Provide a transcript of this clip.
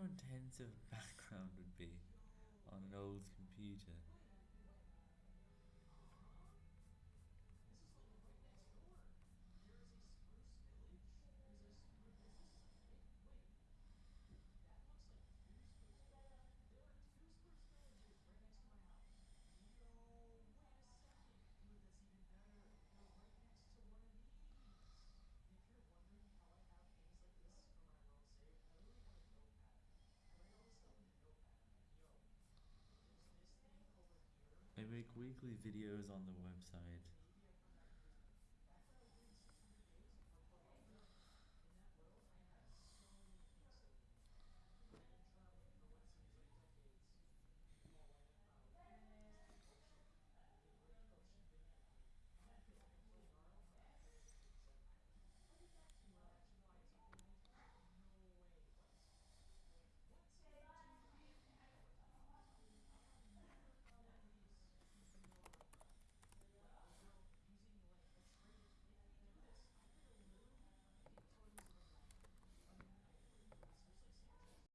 how make weekly videos on the website